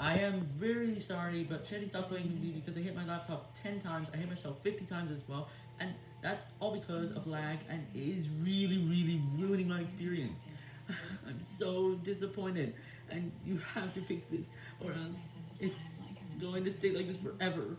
I am very sorry, but Shandy stopped playing me because I hit my laptop 10 times, I hit myself 50 times as well, and that's all because of lag, and it is really, really ruining my experience. I'm so disappointed, and you have to fix this, or else it's going to stay like this forever.